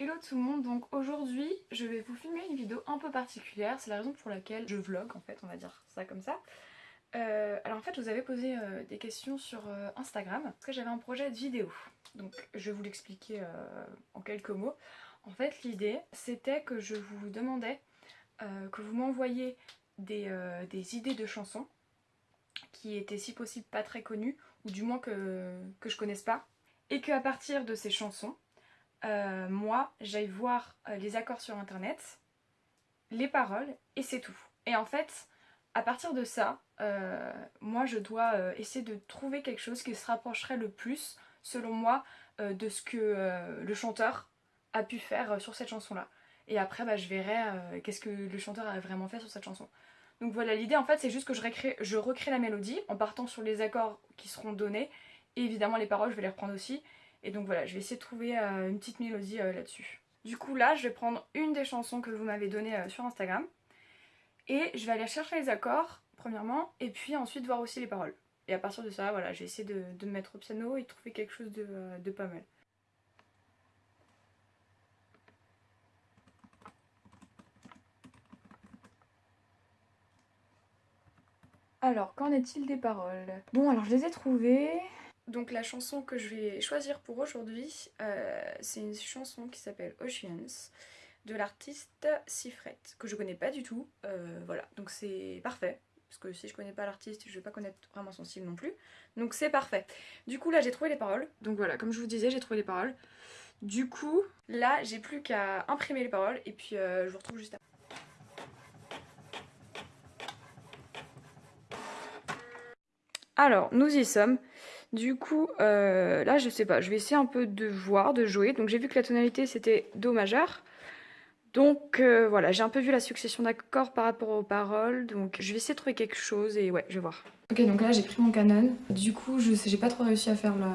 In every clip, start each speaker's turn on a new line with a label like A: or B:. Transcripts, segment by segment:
A: Hello tout le monde, donc aujourd'hui je vais vous filmer une vidéo un peu particulière, c'est la raison pour laquelle je vlog en fait, on va dire ça comme ça. Euh, alors en fait vous avez posé euh, des questions sur euh, Instagram, parce que j'avais un projet de vidéo, donc je vais vous l'expliquer en quelques mots. En fait l'idée c'était que je vous demandais que vous m'envoyiez des, des, idées de chansons qui étaient si possible pas très connues, ou du moins que, que je connaisse pas, et qu'à partir de ces chansons, euh, moi j'aille voir euh, les accords sur internet, les paroles et c'est tout. Et en fait, à partir de ça, euh, moi je dois essayer de trouver quelque chose qui se rapprocherait le plus, selon moi, de ce que le chanteur a pu faire sur cette chanson-là. Et après, bah, je verrai qu'est-ce que le chanteur a vraiment fait sur cette chanson. Donc voilà, l'idée en fait c'est juste que je recrée, je recrée la mélodie en partant sur les accords qui seront donnés. Et évidemment les paroles je vais les reprendre aussi. Et donc voilà, je vais essayer de trouver euh, une petite mélodie euh, là-dessus. Du coup là, je vais prendre une des chansons que vous m'avez données euh, sur Instagram. Et je vais aller chercher les accords, premièrement, et puis ensuite voir aussi les paroles. Et à partir de ça, voilà, j'ai essayé de, de, me mettre au piano et de trouver quelque chose de, de pas mal. Alors, qu'en est-il des paroles? Bon, alors je les ai trouvées. Donc la chanson que je vais choisir pour aujourd'hui, euh, c'est une chanson qui s'appelle Oceans de l'artiste Sifret, que je connais pas du tout, euh, voilà, donc c'est parfait, parce que si je connais pas l'artiste, je vais pas connaître vraiment son style non plus, donc c'est parfait. Du coup là j'ai trouvé les paroles, donc voilà, comme je vous disais j'ai trouvé les paroles, du coup là j'ai plus qu'à imprimer les paroles et puis euh, je vous retrouve juste après. Alors, nous y sommes. Du coup, euh, là, je sais pas, je vais essayer un peu de voir, de jouer. Donc j'ai vu que la tonalité, c'était Do majeur. Donc euh, voilà, j'ai un peu vu la succession d'accords par rapport aux paroles. Donc je vais essayer de trouver quelque chose et ouais, je vais voir. Ok, donc là, j'ai pris mon Canon. Du coup, je sais, j'ai pas trop réussi à faire la,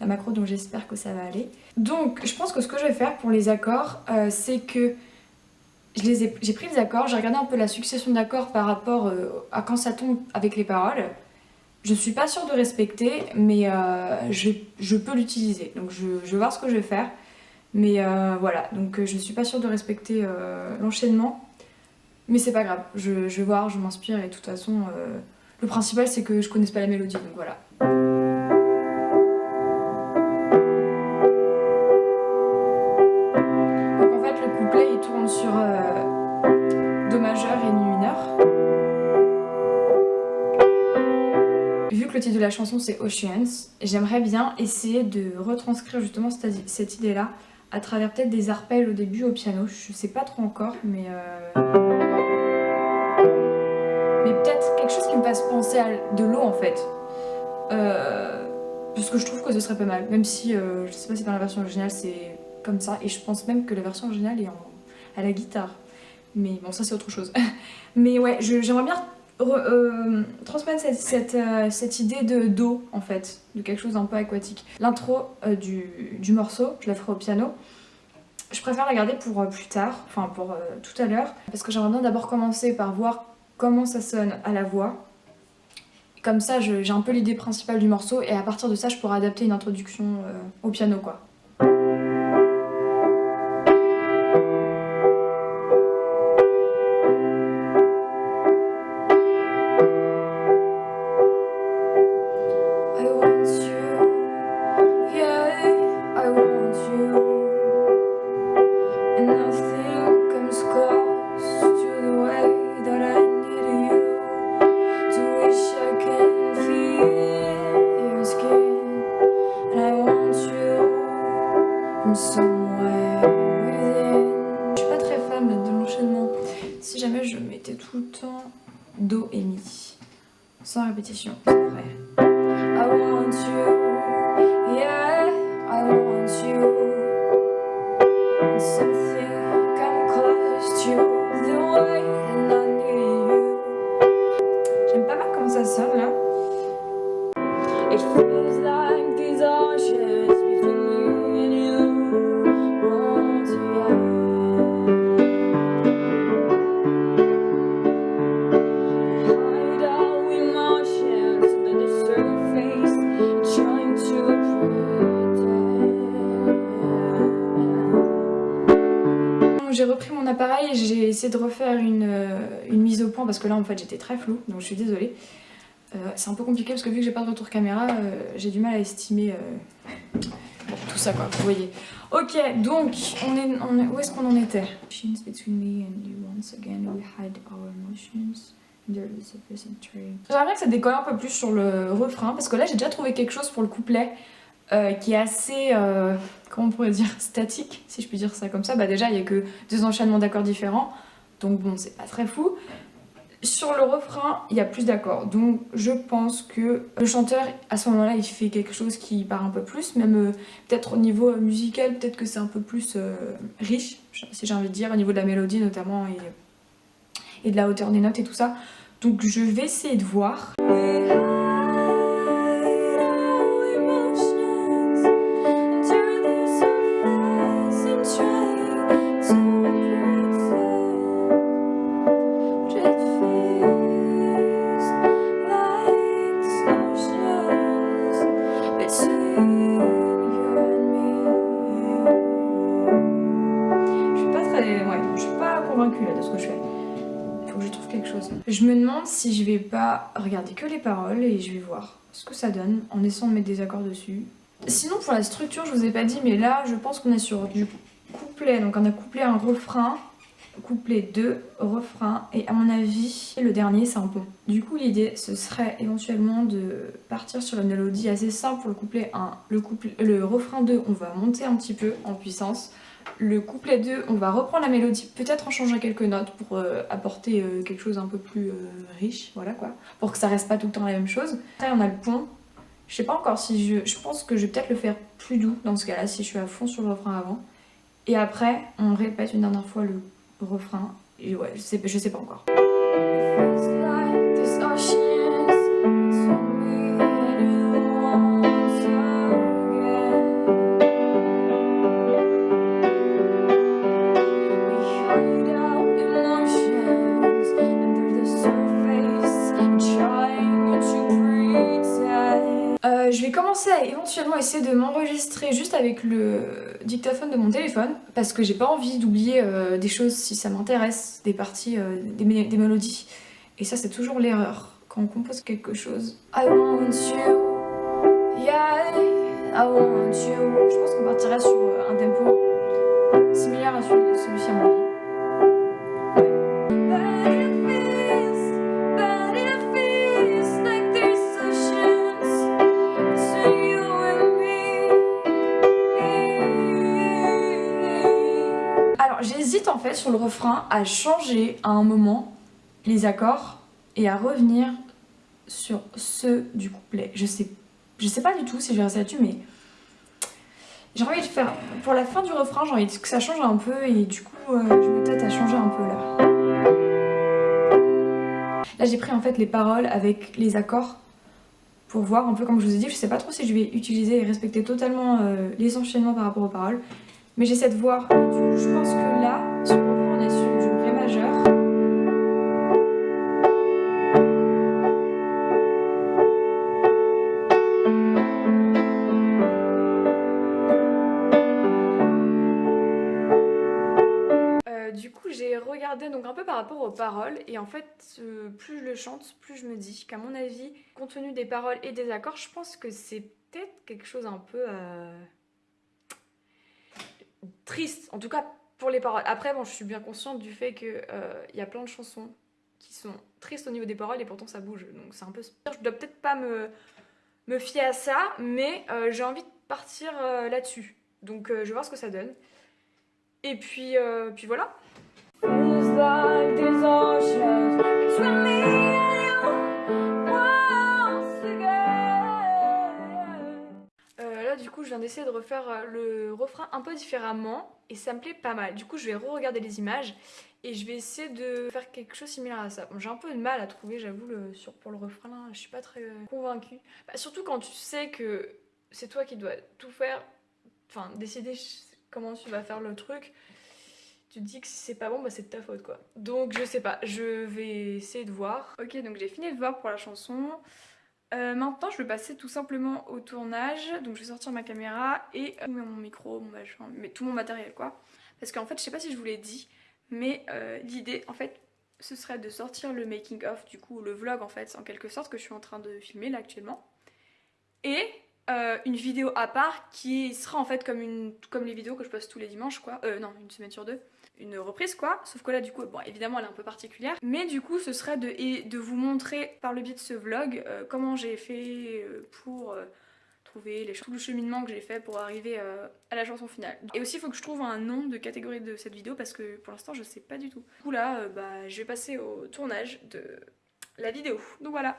A: la macro, donc j'espère que ça va aller. Donc, je pense que ce que je vais faire pour les accords, euh, c'est que j'ai pris les accords, j'ai regardé un peu la succession d'accords par rapport à quand ça tombe avec les paroles. Je suis pas sûre de respecter, mais euh, je, peux l'utiliser. Donc je, vais voir ce que je vais faire. Mais euh, voilà, donc euh, je suis pas sûre de respecter l'enchaînement. Mais c'est pas grave, je, vais voir, je m'inspire et de toute façon, le principal c'est que je connaisse pas la mélodie, donc voilà. La chanson c'est Oceans, j'aimerais bien essayer de retranscrire justement cette, idée-là à travers peut-être des arpèges au début au piano, je sais pas trop encore, mais... Euh, peut-être quelque chose qui me fasse penser à de l'eau en fait. Euh... Parce que je trouve que ce serait pas mal, même si euh, je sais pas si dans la version originale c'est comme ça, et je pense même que la version originale est à la guitare. Mais bon, ça c'est autre chose. mais ouais, j'aimerais bien euh, transmettre euh, cette, idée de d'eau en fait, de quelque chose d'un peu aquatique. L'intro euh, du, morceau, je la ferai au piano. Je préfère la garder pour plus tard, enfin pour tout à l'heure, parce que j'aimerais bien d'abord commencer par voir comment ça sonne à la voix. Comme ça, j'ai un peu l'idée principale du morceau et à partir de ça, je pourrais adapter une introduction au piano quoi. Répétition, c'est vrai. I want you, de refaire une, euh, une, mise au point parce que là en fait j'étais très floue donc je suis désolée. Euh, c'est un peu compliqué parce que vu que j'ai pas de retour caméra, euh, j'ai du mal à estimer tout ça quoi, vous voyez. Ok, donc on est, on est où est-ce qu'on en était? J'aimerais que ça décolle un peu plus sur le refrain parce que là j'ai déjà trouvé quelque chose pour le couplet euh, qui est assez, euh, comment on pourrait dire, statique, si je puis dire ça comme ça. Bah déjà, il n'y a que deux enchaînements d'accords différents, donc bon, c'est pas très fou. Sur le refrain, il y a plus d'accords, donc je pense que le chanteur, à ce moment-là, il fait quelque chose qui part un peu plus, même euh, peut-être au niveau musical, peut-être que c'est un peu plus riche, si j'ai envie de dire, au niveau de la mélodie notamment, et de la hauteur des notes et tout ça. Donc je vais essayer de voir. Regarder que les paroles et je vais voir ce que ça donne en essayant de mettre des accords dessus. Sinon pour la structure je vous ai pas dit mais là je pense qu'on est sur du couplet donc on a couplé un refrain couplet 2, refrain et à mon avis le dernier c'est un pont. Du coup l'idée ce serait éventuellement de partir sur une mélodie assez simple pour le couplet 1. Le, le refrain 2 on va monter un petit peu en puissance le couplet 2, on va reprendre la mélodie, peut-être en changeant quelques notes pour euh, apporter euh, quelque chose un peu plus euh, riche, voilà quoi. Pour que ça reste pas tout le temps la même chose. Après on a le pont. Je sais pas encore si je... Je pense que je vais peut-être le faire plus doux dans ce cas-là, si je suis à fond sur le refrain avant. Et après, on répète une dernière fois le refrain. Et ouais, je sais, je sais pas encore. À éventuellement essayer de m'enregistrer juste avec le dictaphone de mon téléphone parce que j'ai pas envie d'oublier euh, des choses si ça m'intéresse, des parties, euh, des, mélodies. Et ça c'est toujours l'erreur quand on compose quelque chose. I want you, yeah, I want you. Je pense qu'on partirait sur euh, un tempo similaire à celui-ci à mon sur le refrain à changer à un moment les accords et à revenir sur ceux du couplet. Je sais, je sais pas du tout si je vais rester là-dessus mais j'ai envie de faire... Pour la fin du refrain j'ai envie que ça change un peu et du coup euh, je tête à changer un peu là. Là j'ai pris en fait les paroles avec les accords pour voir un peu comme je vous ai dit, je sais pas trop si je vais utiliser et respecter totalement euh, les enchaînements par rapport aux paroles. Mais j'essaie de voir. Je pense que là, du coup j'ai regardé donc un peu par rapport aux paroles et en fait plus je le chante plus je me dis qu'à mon avis compte tenu des paroles et des accords je pense que c'est peut-être quelque chose un peu euh, triste, en tout cas pour les paroles. Après, bon, je suis bien consciente du fait qu'il euh, y a plein de chansons qui sont tristes au niveau des paroles et pourtant ça bouge. Donc c'est un peu... Je dois peut-être pas me, me fier à ça, mais euh, j'ai envie de partir euh, là-dessus. Donc je vais voir ce que ça donne. Et puis, puis voilà. Je viens d'essayer de refaire euh, le refrain un peu différemment et ça me plaît pas mal. Du coup, je vais re-regarder les images et je vais essayer de faire quelque chose similaire à ça. J'ai un peu de mal à trouver, j'avoue, le, pour le refrain, là, je suis pas très euh, convaincue. Bah, surtout quand tu sais que c'est toi qui dois tout faire, enfin, décider comment tu vas faire le truc. Tu te dis que si c'est pas bon, bah c'est de ta faute quoi. Donc je sais pas, je vais essayer de voir. Ok, donc j'ai fini de voir pour la chanson. Euh, maintenant je vais passer tout simplement au tournage, donc je vais sortir ma caméra et euh, mon micro, mon machin, mais tout mon matériel quoi. Parce qu'en fait je sais pas si je vous l'ai dit, mais euh, l'idée en fait ce serait de sortir le making of du coup le vlog en fait en quelque sorte que je suis en train de filmer là actuellement. Et une vidéo à part qui sera en fait comme, une, comme les vidéos que je poste tous les dimanches quoi, euh non une semaine sur deux une reprise quoi, sauf que là du coup, bon évidemment elle est un peu particulière, mais du coup ce serait de, de vous montrer par le biais de ce vlog euh, comment j'ai fait euh, pour euh, trouver les, tout le cheminement que j'ai fait pour arriver à la chanson finale. Et aussi il faut que je trouve un nom de catégorie de cette vidéo parce que pour l'instant je sais pas du tout. Du coup là bah, je vais passer au tournage de la vidéo, donc voilà.